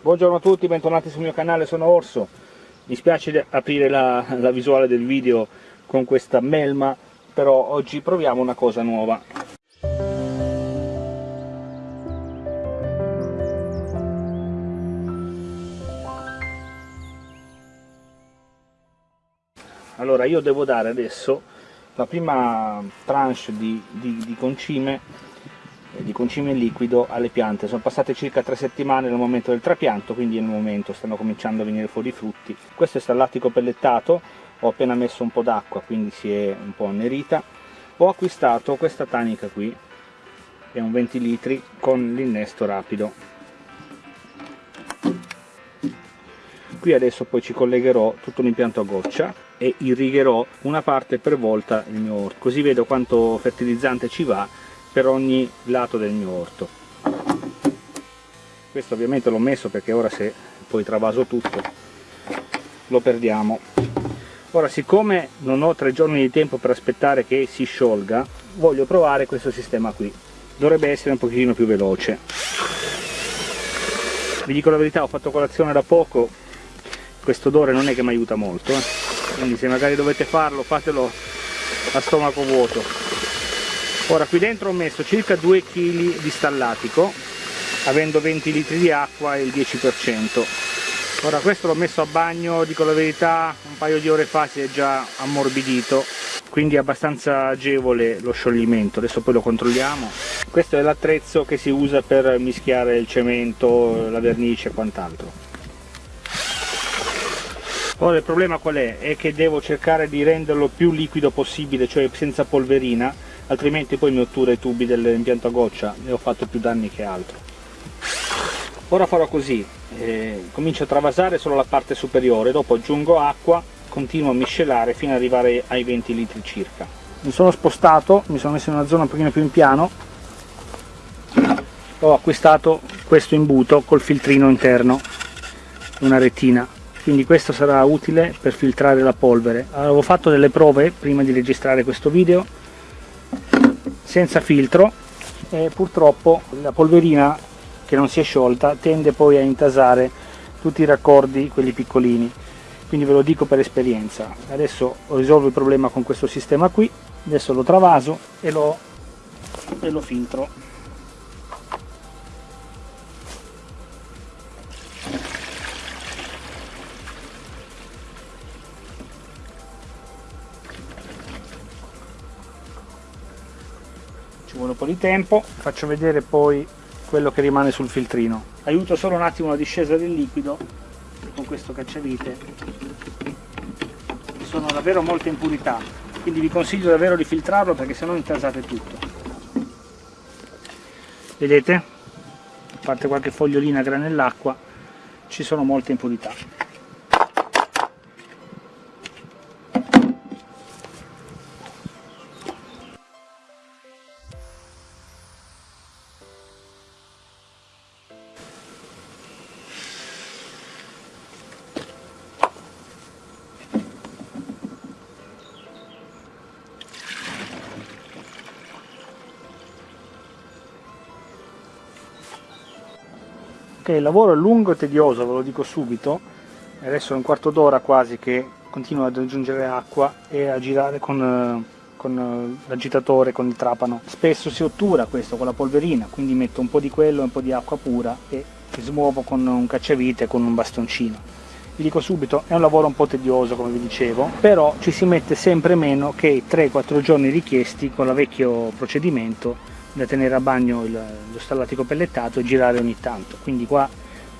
Buongiorno a tutti, bentornati sul mio canale, sono Orso. Mi spiace aprire la, la visuale del video con questa melma, però oggi proviamo una cosa nuova. Allora io devo dare adesso la prima tranche di, di, di concime di concime liquido alle piante. Sono passate circa tre settimane dal momento del trapianto, quindi il momento, stanno cominciando a venire fuori i frutti. Questo è stallatico pellettato, ho appena messo un po' d'acqua, quindi si è un po' annerita. Ho acquistato questa tanica qui, è un 20 litri, con l'innesto rapido. Qui adesso poi ci collegherò tutto l'impianto a goccia e irrigherò una parte per volta il mio orto, così vedo quanto fertilizzante ci va per ogni lato del mio orto. Questo ovviamente l'ho messo perché ora se poi travaso tutto lo perdiamo. Ora siccome non ho tre giorni di tempo per aspettare che si sciolga voglio provare questo sistema qui. Dovrebbe essere un pochino più veloce. Vi dico la verità ho fatto colazione da poco. Questo odore non è che mi aiuta molto eh? quindi se magari dovete farlo fatelo a stomaco vuoto ora qui dentro ho messo circa 2 kg di stallatico avendo 20 litri di acqua e il 10% ora questo l'ho messo a bagno dico la verità un paio di ore fa si è già ammorbidito quindi è abbastanza agevole lo scioglimento. Adesso poi lo controlliamo. Questo è l'attrezzo che si usa per mischiare il cemento la vernice e quant'altro. Ora il problema qual è? è che devo cercare di renderlo più liquido possibile cioè senza polverina altrimenti poi mi ottura i tubi dell'impianto a goccia e ho fatto più danni che altro. Ora farò così eh, comincio a travasare solo la parte superiore dopo aggiungo acqua continuo a miscelare fino ad arrivare ai 20 litri circa. Mi sono spostato mi sono messo in una zona un pochino più in piano ho acquistato questo imbuto col filtrino interno una retina. Quindi questo sarà utile per filtrare la polvere. Avevo fatto delle prove prima di registrare questo video senza filtro e purtroppo la polverina che non si è sciolta tende poi a intasare tutti i raccordi, quelli piccolini. Quindi ve lo dico per esperienza. Adesso risolvo il problema con questo sistema qui adesso lo travaso e lo, e lo filtro un po' di tempo. Faccio vedere poi quello che rimane sul filtrino. Aiuto solo un attimo la discesa del liquido con questo cacciavite sono davvero molte impurità quindi vi consiglio davvero di filtrarlo perché se no intasate tutto. Vedete? A parte qualche fogliolina granell'acqua ci sono molte impurità il lavoro è lungo e tedioso, ve lo dico subito, adesso è un quarto d'ora quasi che continuo ad aggiungere acqua e a girare con, eh, con eh, l'agitatore, con il trapano. Spesso si ottura questo con la polverina, quindi metto un po' di quello e un po' di acqua pura e smuovo con un cacciavite con un bastoncino. Vi dico subito, è un lavoro un po' tedioso come vi dicevo, però ci si mette sempre meno che i 3-4 giorni richiesti con il vecchio procedimento da tenere a bagno il, lo stallatico pellettato e girare ogni tanto. Quindi qua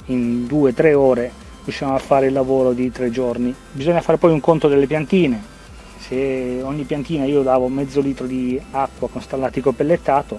in 2-3 ore riusciamo a fare il lavoro di 3 giorni. Bisogna fare poi un conto delle piantine. Se ogni piantina io davo mezzo litro di acqua con stallatico pellettato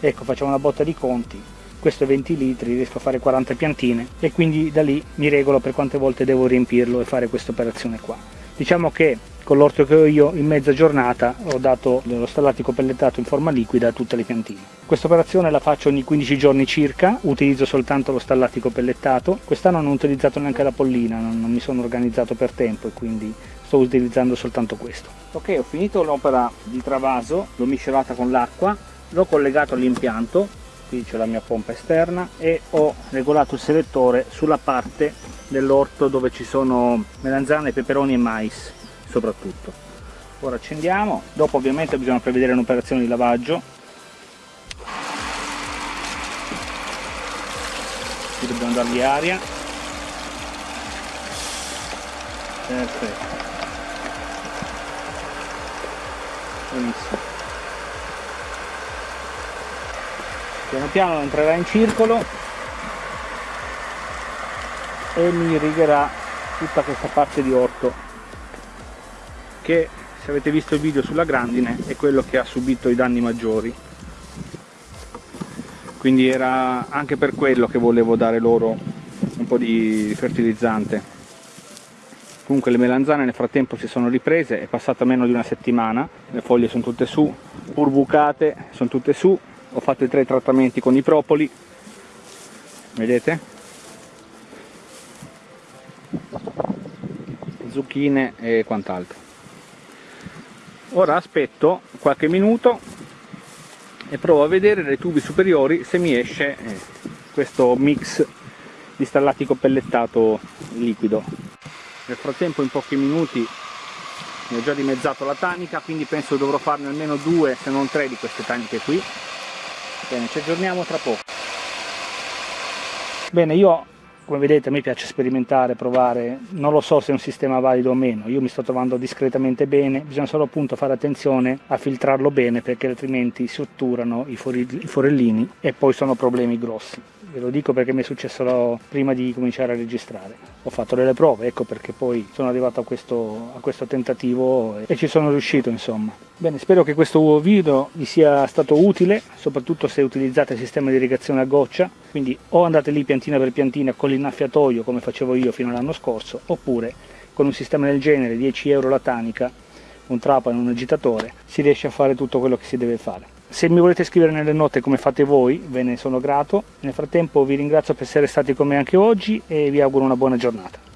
ecco facciamo una botta di conti. Questo è 20 litri, riesco a fare 40 piantine e quindi da lì mi regolo per quante volte devo riempirlo e fare questa operazione qua diciamo che con l'orto che ho io in mezza giornata ho dato lo stallatico pellettato in forma liquida a tutte le piantine. Questa operazione la faccio ogni 15 giorni circa, utilizzo soltanto lo stallatico pellettato, quest'anno non ho utilizzato neanche la pollina, non, non mi sono organizzato per tempo e quindi sto utilizzando soltanto questo. Ok, ho finito l'opera di travaso, l'ho miscelata con l'acqua, l'ho collegato all'impianto, qui c'è la mia pompa esterna e ho regolato il selettore sulla parte dell'orto dove ci sono melanzane, peperoni e mais soprattutto. Ora accendiamo. Dopo ovviamente bisogna prevedere un'operazione di lavaggio. Qui dobbiamo dargli aria. Perfetto. Benissimo. Piano piano entrerà in circolo e mi irrigherà tutta questa parte di orto che se avete visto il video sulla grandine è quello che ha subito i danni maggiori. Quindi era anche per quello che volevo dare loro un po' di fertilizzante. Comunque le melanzane nel frattempo si sono riprese è passata meno di una settimana le foglie sono tutte su pur bucate sono tutte su ho fatto i tre trattamenti con i propoli vedete zucchine e quant'altro. Ora aspetto qualche minuto e provo a vedere nei tubi superiori se mi esce eh, questo mix di stallatico pellettato liquido. Nel frattempo in pochi minuti ne ho già dimezzato la tanica quindi penso dovrò farne almeno due se non tre di queste taniche qui. Bene ci aggiorniamo tra poco. Bene io come vedete a me piace sperimentare, provare, non lo so se è un sistema valido o meno, io mi sto trovando discretamente bene, bisogna solo appunto fare attenzione a filtrarlo bene perché altrimenti si otturano i, forellini e poi sono problemi grossi ve lo dico perché mi è successo prima di cominciare a registrare. Ho fatto delle prove ecco perché poi sono arrivato a questo, a questo tentativo e ci sono riuscito insomma. Bene spero che questo video vi sia stato utile soprattutto se utilizzate il sistema di irrigazione a goccia. Quindi o andate lì piantina per piantina con l'innaffiatoio come facevo io fino all'anno scorso oppure con un sistema del genere 10 euro la tanica un trapano un agitatore si riesce a fare tutto quello che si deve fare se mi volete scrivere nelle note come fate voi, ve ne sono grato. Nel frattempo vi ringrazio per essere stati con me anche oggi e vi auguro una buona giornata.